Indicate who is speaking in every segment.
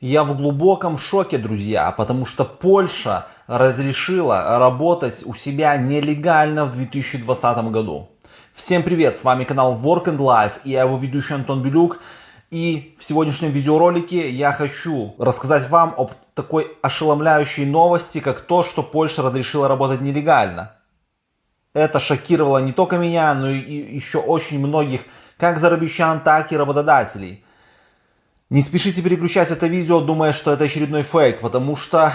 Speaker 1: Я в глубоком шоке, друзья, потому что Польша разрешила работать у себя нелегально в 2020 году. Всем привет, с вами канал Work and Life и я его ведущий Антон Белюк. И в сегодняшнем видеоролике я хочу рассказать вам об такой ошеломляющей новости, как то, что Польша разрешила работать нелегально. Это шокировало не только меня, но и еще очень многих, как зарабищан, так и работодателей. Не спешите переключать это видео, думая, что это очередной фейк, потому что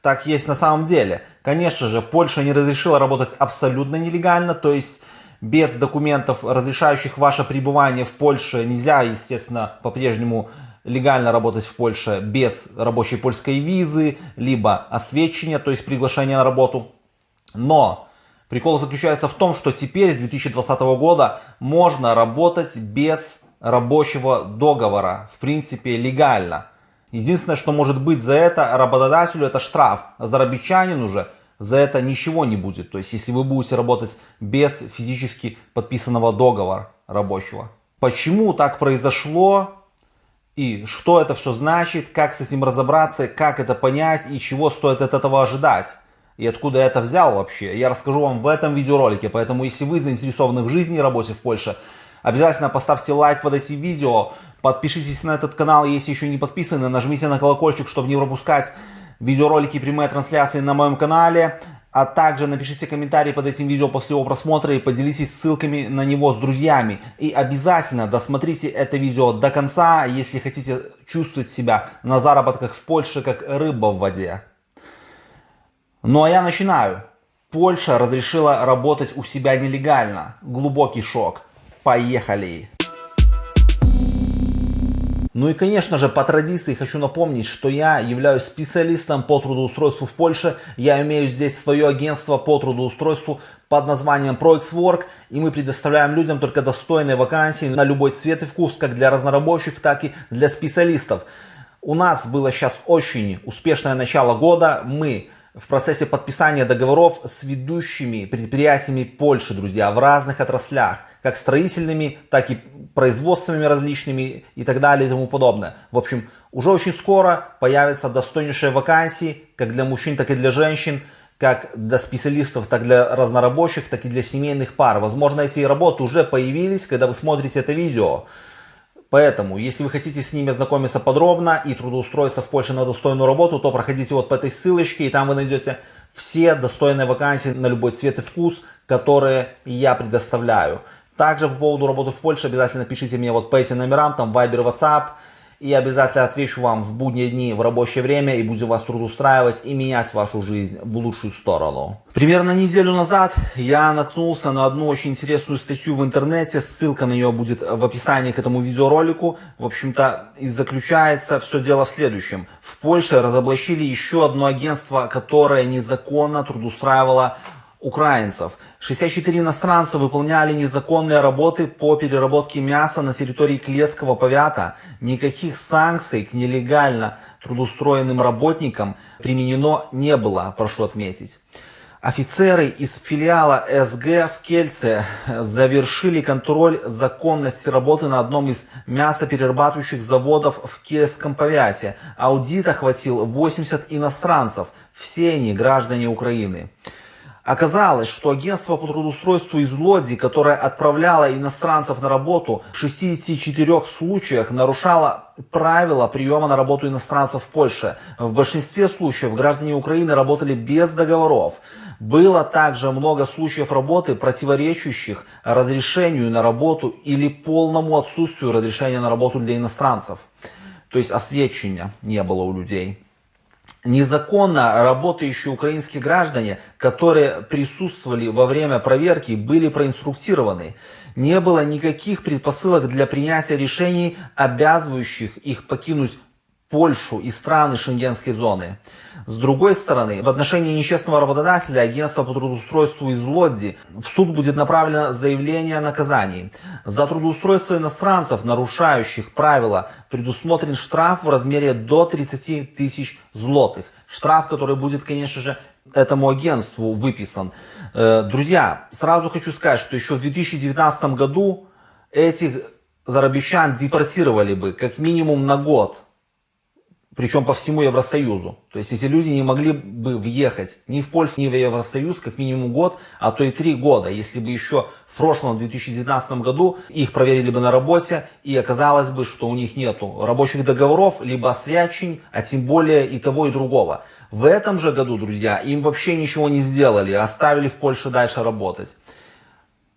Speaker 1: так есть на самом деле. Конечно же, Польша не разрешила работать абсолютно нелегально, то есть без документов, разрешающих ваше пребывание в Польше, нельзя, естественно, по-прежнему легально работать в Польше без рабочей польской визы, либо освещения, то есть приглашения на работу. Но прикол заключается в том, что теперь с 2020 года можно работать без рабочего договора, в принципе, легально. Единственное, что может быть за это работодателю, это штраф. А зарабичанину же за это ничего не будет. То есть, если вы будете работать без физически подписанного договора рабочего. Почему так произошло и что это все значит, как с этим разобраться, как это понять и чего стоит от этого ожидать. И откуда я это взял вообще, я расскажу вам в этом видеоролике. Поэтому, если вы заинтересованы в жизни и работе в Польше, Обязательно поставьте лайк под этим видео, подпишитесь на этот канал, если еще не подписаны, нажмите на колокольчик, чтобы не пропускать видеоролики и прямые трансляции на моем канале. А также напишите комментарий под этим видео после его просмотра и поделитесь ссылками на него с друзьями. И обязательно досмотрите это видео до конца, если хотите чувствовать себя на заработках в Польше как рыба в воде. Ну а я начинаю. Польша разрешила работать у себя нелегально. Глубокий шок. Поехали! Ну и конечно же по традиции хочу напомнить, что я являюсь специалистом по трудоустройству в Польше. Я имею здесь свое агентство по трудоустройству под названием ProXWork. И мы предоставляем людям только достойные вакансии на любой цвет и вкус, как для разнорабочих, так и для специалистов. У нас было сейчас очень успешное начало года. Мы в процессе подписания договоров с ведущими предприятиями Польши, друзья, в разных отраслях, как строительными, так и производственными различными и так далее и тому подобное. В общем, уже очень скоро появятся достойнейшие вакансии, как для мужчин, так и для женщин, как для специалистов, так и для разнорабочих, так и для семейных пар. Возможно, эти работы уже появились, когда вы смотрите это видео. Поэтому, если вы хотите с ними ознакомиться подробно и трудоустроиться в Польше на достойную работу, то проходите вот по этой ссылочке, и там вы найдете все достойные вакансии на любой цвет и вкус, которые я предоставляю. Также по поводу работы в Польше обязательно пишите мне вот по этим номерам, там Viber, WhatsApp, и обязательно отвечу вам в будние дни в рабочее время и буду вас трудоустраивать и менять вашу жизнь в лучшую сторону. Примерно неделю назад я наткнулся на одну очень интересную статью в интернете, ссылка на нее будет в описании к этому видеоролику. В общем-то и заключается все дело в следующем. В Польше разоблачили еще одно агентство, которое незаконно трудоустраивало украинцев. 64 иностранца выполняли незаконные работы по переработке мяса на территории Клецкого повята. Никаких санкций к нелегально трудоустроенным работникам применено не было, прошу отметить. Офицеры из филиала СГ в Кельце завершили контроль законности работы на одном из мясоперерабатывающих заводов в Кельском повяте. Аудит охватил 80 иностранцев, все они граждане Украины. Оказалось, что агентство по трудоустройству из Лодзи, которое отправляло иностранцев на работу, в 64 случаях нарушало правила приема на работу иностранцев в Польше. В большинстве случаев граждане Украины работали без договоров. Было также много случаев работы, противоречащих разрешению на работу или полному отсутствию разрешения на работу для иностранцев. То есть освещения не было у людей незаконно работающие украинские граждане, которые присутствовали во время проверки, были проинструктированы. Не было никаких предпосылок для принятия решений, обязывающих их покинуть Польшу и страны шенгенской зоны. С другой стороны, в отношении нечестного работодателя агентство по трудоустройству из Лодзи в суд будет направлено заявление о наказании. За трудоустройство иностранцев, нарушающих правила, предусмотрен штраф в размере до 30 тысяч злотых. Штраф, который будет, конечно же, этому агентству выписан. Э, друзья, сразу хочу сказать, что еще в 2019 году этих зарабищан депортировали бы как минимум на год причем по всему Евросоюзу. То есть эти люди не могли бы въехать ни в Польшу, ни в Евросоюз как минимум год, а то и три года, если бы еще в прошлом, в 2019 году, их проверили бы на работе, и оказалось бы, что у них нету рабочих договоров, либо освячень, а тем более и того, и другого. В этом же году, друзья, им вообще ничего не сделали, оставили в Польше дальше работать.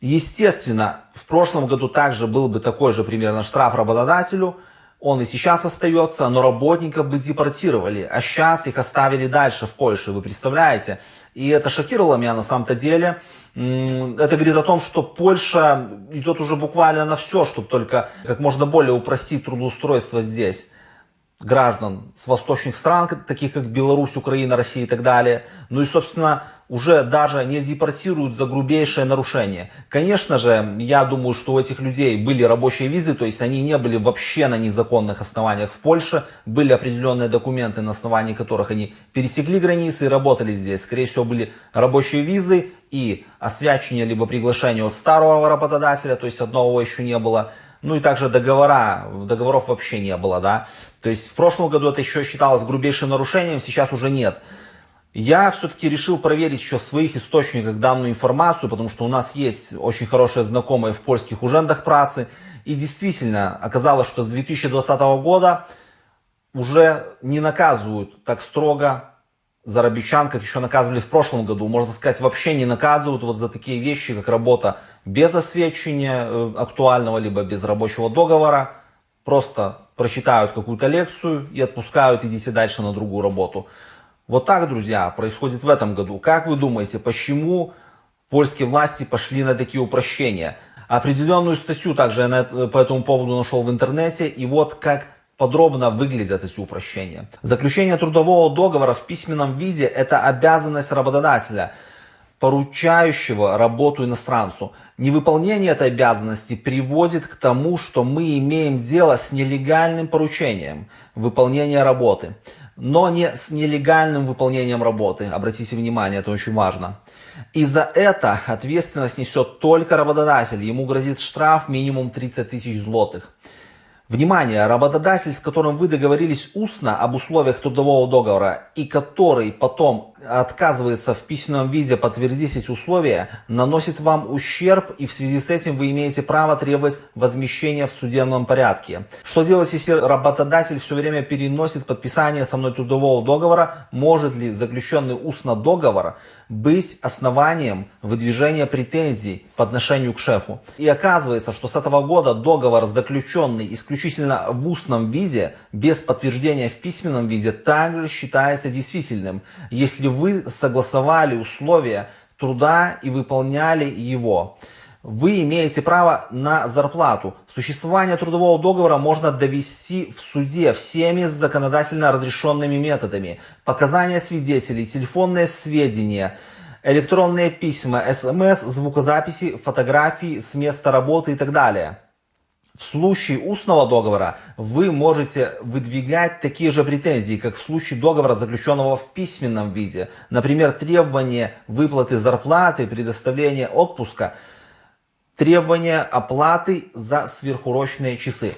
Speaker 1: Естественно, в прошлом году также был бы такой же примерно штраф работодателю, он и сейчас остается, но работников бы депортировали, а сейчас их оставили дальше в Польше, вы представляете? И это шокировало меня на самом-то деле. Это говорит о том, что Польша идет уже буквально на все, чтобы только как можно более упростить трудоустройство здесь граждан с восточных стран, таких как Беларусь, Украина, Россия и так далее. Ну и, собственно, уже даже не депортируют за грубейшее нарушение. Конечно же, я думаю, что у этих людей были рабочие визы, то есть они не были вообще на незаконных основаниях в Польше, были определенные документы, на основании которых они пересекли границы и работали здесь. Скорее всего, были рабочие визы и освячение либо приглашение от старого работодателя, то есть одного еще не было. Ну и также договора, договоров вообще не было, да. То есть в прошлом году это еще считалось грубейшим нарушением, сейчас уже нет. Я все-таки решил проверить еще в своих источниках данную информацию, потому что у нас есть очень хорошие знакомые в польских ужендах працы. И действительно оказалось, что с 2020 года уже не наказывают так строго зарабичан, как еще наказывали в прошлом году. Можно сказать, вообще не наказывают вот за такие вещи, как работа без освещения э, актуального, либо без рабочего договора. Просто прочитают какую-то лекцию и отпускают, идите дальше на другую работу. Вот так, друзья, происходит в этом году. Как вы думаете, почему польские власти пошли на такие упрощения? Определенную статью также я по этому поводу нашел в интернете. И вот как подробно выглядят эти упрощения. Заключение трудового договора в письменном виде – это обязанность работодателя, поручающего работу иностранцу. Невыполнение этой обязанности приводит к тому, что мы имеем дело с нелегальным поручением выполнения работы но не с нелегальным выполнением работы. Обратите внимание, это очень важно. И за это ответственность несет только работодатель. Ему грозит штраф минимум 30 тысяч злотых. Внимание, работодатель, с которым вы договорились устно об условиях трудового договора и который потом отказывается в письменном виде подтвердить эти условия, наносит вам ущерб и в связи с этим вы имеете право требовать возмещения в судебном порядке. Что делать, если работодатель все время переносит подписание со мной трудового договора? Может ли заключенный устно договор быть основанием выдвижения претензий по отношению к шефу? И оказывается, что с этого года договор, заключенный исключительно в устном виде, без подтверждения в письменном виде, также считается действительным, если вы согласовали условия труда и выполняли его. Вы имеете право на зарплату. Существование трудового договора можно довести в суде всеми законодательно разрешенными методами. Показания свидетелей, телефонные сведения, электронные письма, смс, звукозаписи, фотографии с места работы и так далее. В случае устного договора вы можете выдвигать такие же претензии, как в случае договора, заключенного в письменном виде. Например, требование выплаты зарплаты, предоставление отпуска, требование оплаты за сверхурочные часы.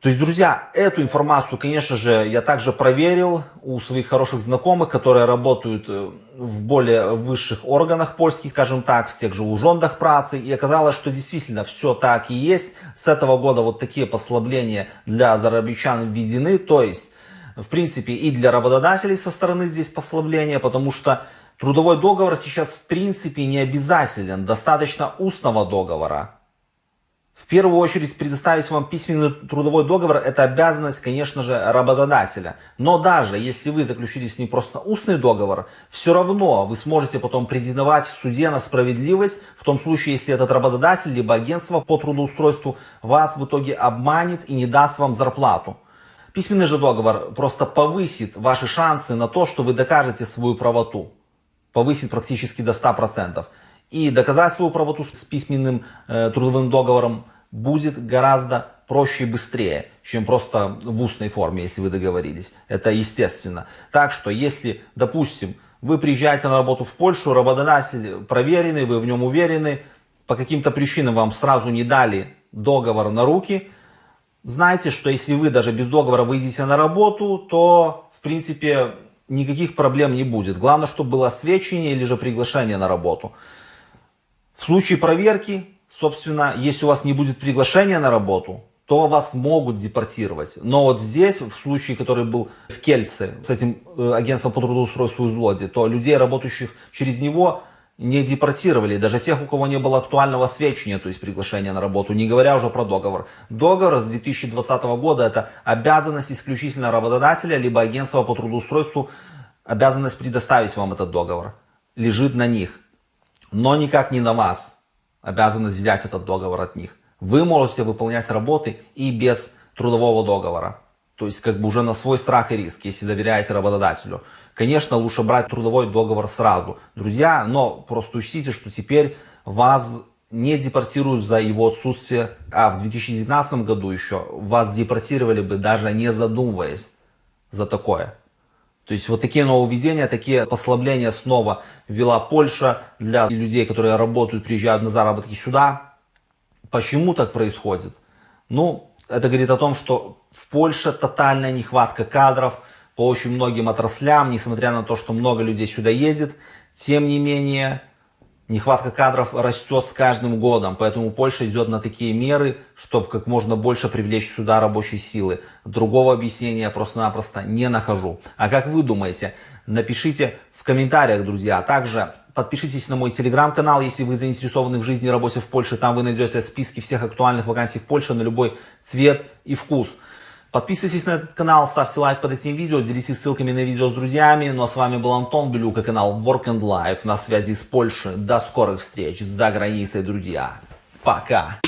Speaker 1: То есть, друзья, эту информацию, конечно же, я также проверил у своих хороших знакомых, которые работают э, в более высших органах польских, скажем так, в тех же ужондах працы. И оказалось, что действительно все так и есть. С этого года вот такие послабления для зарабичан введены. То есть, в принципе, и для работодателей со стороны здесь послабления, потому что трудовой договор сейчас в принципе не обязателен. Достаточно устного договора. В первую очередь предоставить вам письменный трудовой договор – это обязанность, конечно же, работодателя. Но даже если вы заключили с ним просто устный договор, все равно вы сможете потом претендовать в суде на справедливость, в том случае, если этот работодатель, либо агентство по трудоустройству вас в итоге обманет и не даст вам зарплату. Письменный же договор просто повысит ваши шансы на то, что вы докажете свою правоту. Повысит практически до 100%. И доказать свою правоту с письменным э, трудовым договором будет гораздо проще и быстрее, чем просто в устной форме, если вы договорились. Это естественно. Так что, если, допустим, вы приезжаете на работу в Польшу, работодатель проверенный, вы в нем уверены, по каким-то причинам вам сразу не дали договор на руки, знайте, что если вы даже без договора выйдете на работу, то, в принципе, никаких проблем не будет. Главное, чтобы было освещение или же приглашение на работу. В случае проверки, собственно, если у вас не будет приглашения на работу, то вас могут депортировать. Но вот здесь, в случае, который был в Кельце, с этим э, агентством по трудоустройству из Лоди, то людей, работающих через него, не депортировали, даже тех, у кого не было актуального сведения, то есть приглашения на работу, не говоря уже про договор. Договор с 2020 года это обязанность исключительно работодателя, либо агентства по трудоустройству, обязанность предоставить вам этот договор, лежит на них, но никак не на вас, обязанность взять этот договор от них. Вы можете выполнять работы и без трудового договора. То есть как бы уже на свой страх и риск, если доверяете работодателю. Конечно, лучше брать трудовой договор сразу, друзья, но просто учтите, что теперь вас не депортируют за его отсутствие, а в 2019 году еще вас депортировали бы даже не задумываясь за такое. То есть вот такие нововведения, такие послабления снова ввела Польша для людей, которые работают, приезжают на заработки сюда. Почему так происходит? Ну, это говорит о том, что в Польше тотальная нехватка кадров по очень многим отраслям, несмотря на то, что много людей сюда едет. Тем не менее, нехватка кадров растет с каждым годом, поэтому Польша идет на такие меры, чтобы как можно больше привлечь сюда рабочей силы. Другого объяснения я просто-напросто не нахожу. А как вы думаете? Напишите в комментариях, друзья. А также подпишитесь на мой телеграм-канал, если вы заинтересованы в жизни и работе в Польше. Там вы найдете списки всех актуальных вакансий в Польше на любой цвет и вкус. Подписывайтесь на этот канал, ставьте лайк под этим видео, делитесь ссылками на видео с друзьями. Ну а с вами был Антон Белюк и канал Work and Life на связи с Польшей. До скорых встреч за границей, друзья. Пока!